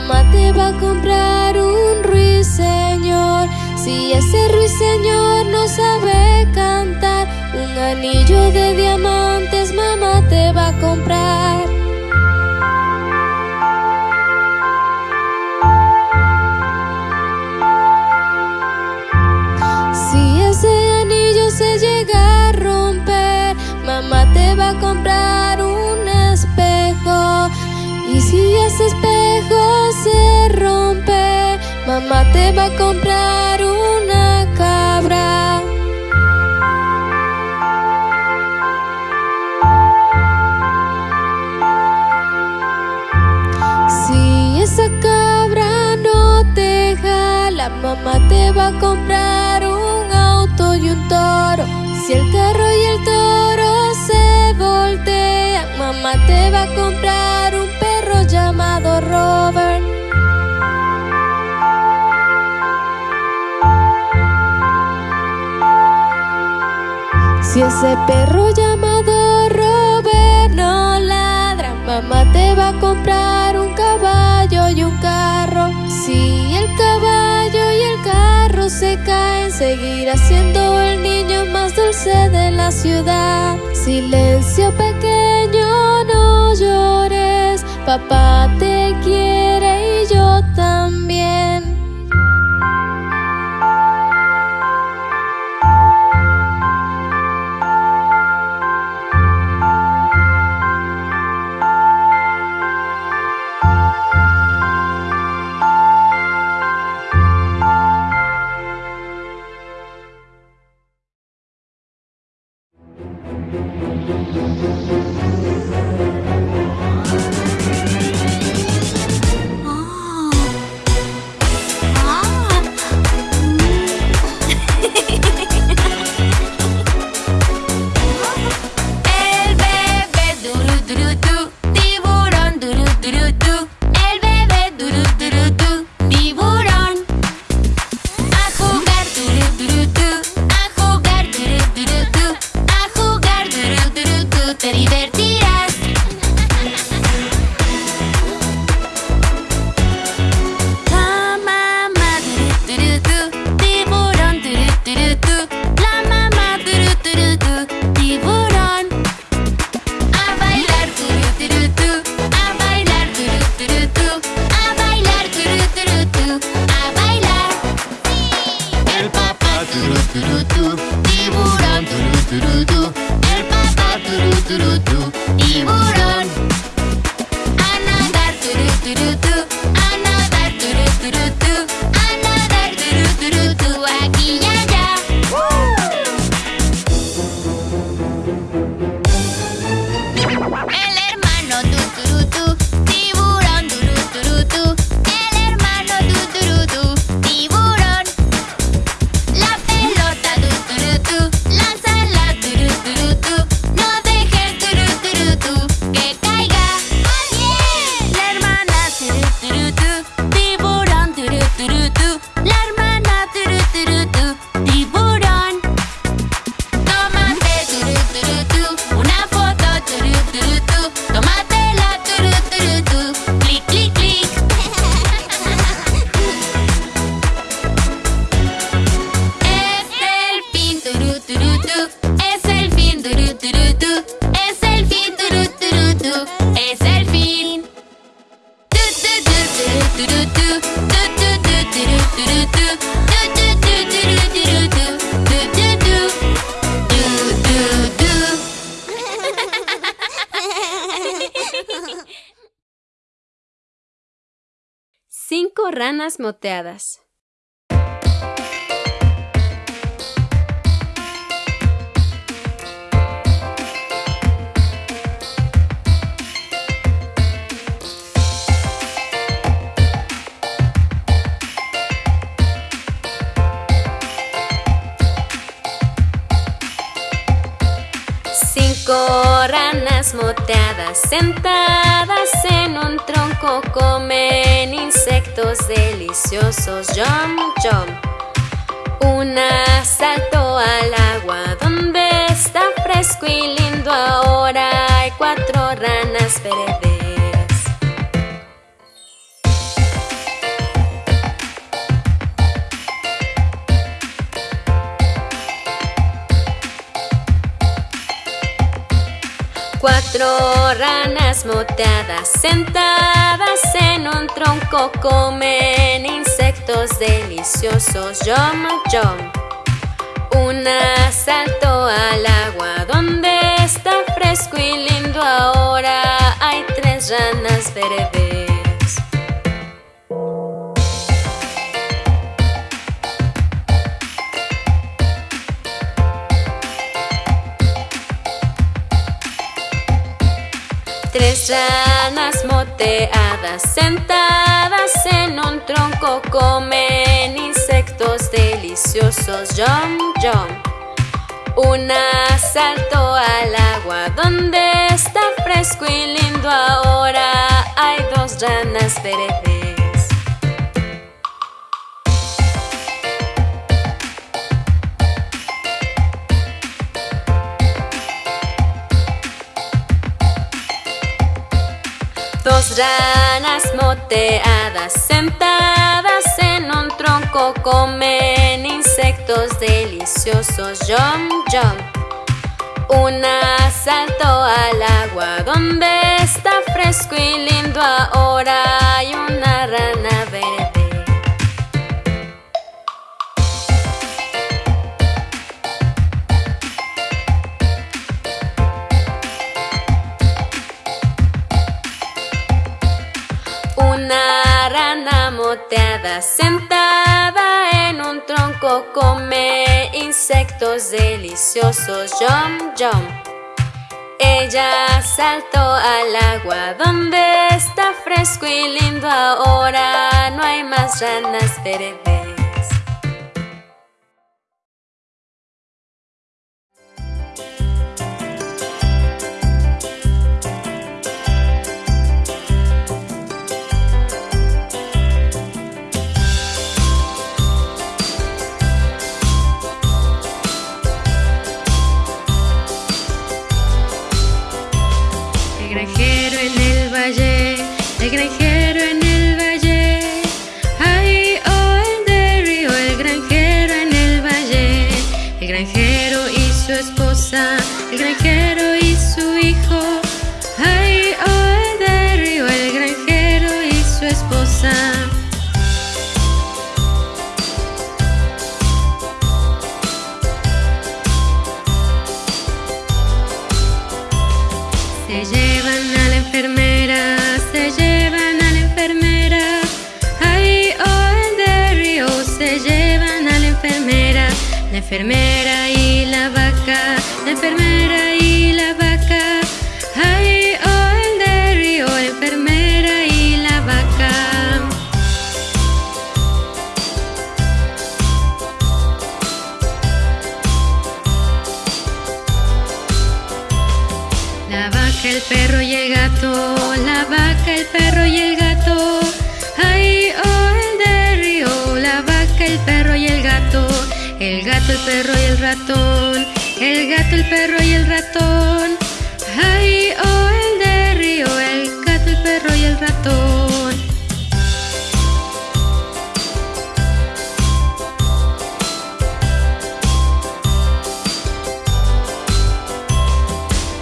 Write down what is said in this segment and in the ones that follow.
mamá te va a comprar un ruiseñor. Si ese ruiseñor no sabe cantar, un anillo de diamantes mamá te va a comprar. Si ese anillo se llega a romper, mamá te va a comprar un espejo. Y si ese espejo mamá te va a comprar una cabra. Si esa cabra no te jala, mamá te va a comprar un auto y un toro. Si el carro y el toro se voltean, mamá te va a comprar. Si ese perro llamado Robert no ladra, mamá te va a comprar un caballo y un carro. Si el caballo y el carro se caen, seguirá siendo el niño más dulce de la ciudad. Silencio pequeño, no llores, papá te es el fin. Cinco ranas moteadas. Sentadas en un tronco comen insectos deliciosos. Jump, jump. Una saltó al agua donde está fresco y lindo. Ahora hay cuatro ranas verdes. Ranas moteadas sentadas en un tronco comen insectos deliciosos. Jump, jump. Una saltó al agua donde está fresco y lindo. Ahora hay tres ranas verdes. Ranas moteadas sentadas en un tronco comen insectos deliciosos. Jump, jump. Una saltó al agua donde está fresco y lindo. Ahora hay dos ranas verdes. Ranas moteadas sentadas en un tronco comen insectos deliciosos. Jump, jump. Una saltó al agua donde está fresco y lindo. Ahora sentada en un tronco come insectos deliciosos. Jump, jump. Ella saltó al agua donde está fresco y lindo. Ahora no hay más ranas verdes. Enfermera y la vaca, la enfermera y la vaca. Ay, oh, el de río, la enfermera y la vaca. La vaca, el perro y el gato, la vaca, el perro y el gato. El ratón, el gato, el perro y el ratón. Ay, oh, el de río, el gato, el perro y el ratón.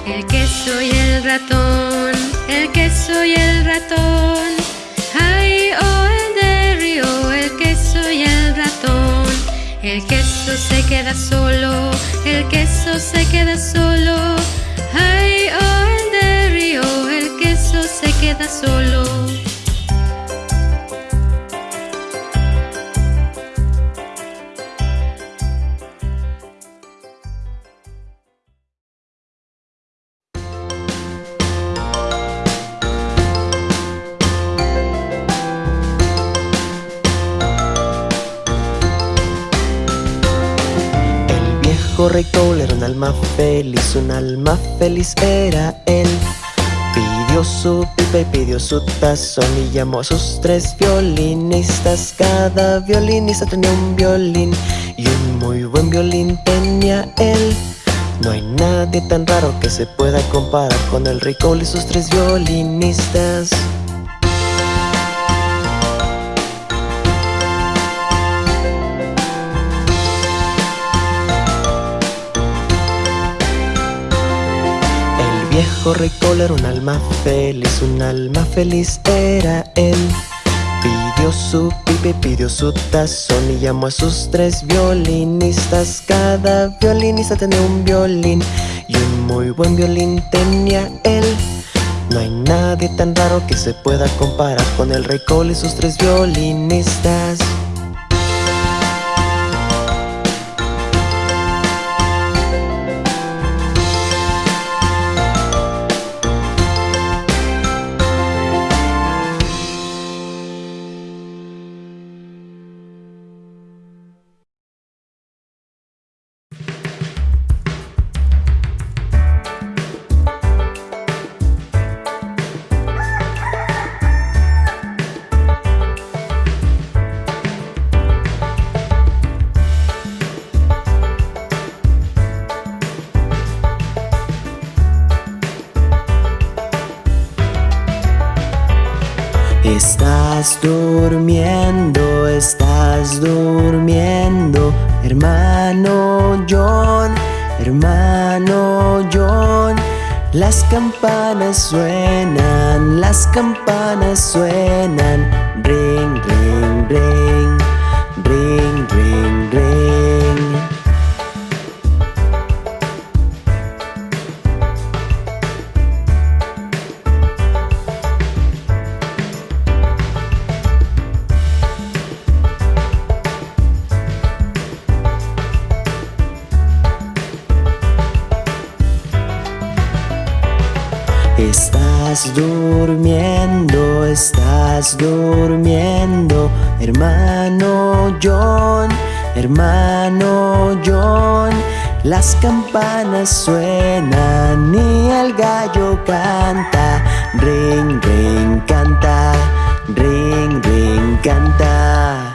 El queso y el ratón, el queso y el ratón. Ay, oh, el de río, el queso y el ratón. El queso se queda solo, el queso se queda solo. Ay, oh, el de río, el queso se queda solo. Cole era un alma feliz, un alma feliz era él. Pidió su pipa y pidió su tazón y llamó a sus tres violinistas. Cada violinista tenía un violín y un muy buen violín tenía él. No hay nadie tan raro que se pueda comparar con el Cole y sus tres violinistas. Rey era un alma feliz, un alma feliz era él. Pidió su pipe, pidió su tazón y llamó a sus tres violinistas. Cada violinista tenía un violín y un muy buen violín tenía él. No hay nadie tan raro que se pueda comparar con el rey Cole y sus tres violinistas. Estás durmiendo, estás durmiendo, hermano John, hermano John. Las campanas suenan, las campanas suenan, ring, ring, ring, estás durmiendo, hermano John, hermano John. Las campanas suenan y el gallo canta, ring, ring, canta, ring, ring, canta.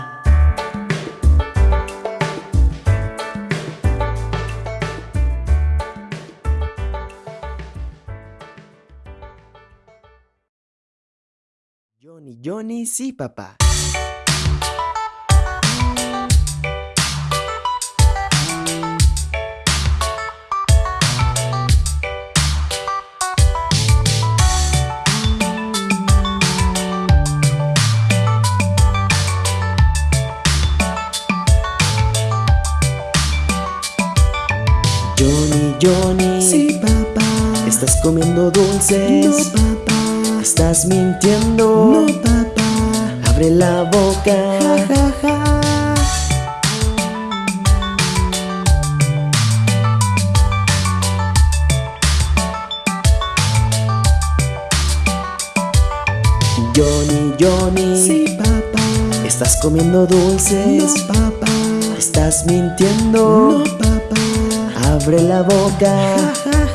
Johnny, sí, papá. Johnny, Johnny, sí, papá. ¿Estás comiendo dulces? No, papá. ¿Estás mintiendo? No, papá. Abre la boca. Ja, ja, ja. Johnny, Johnny. Sí, papá. ¿Estás comiendo dulces? No, papá. ¿Estás mintiendo? No, papá. Abre la boca. Ja, ja,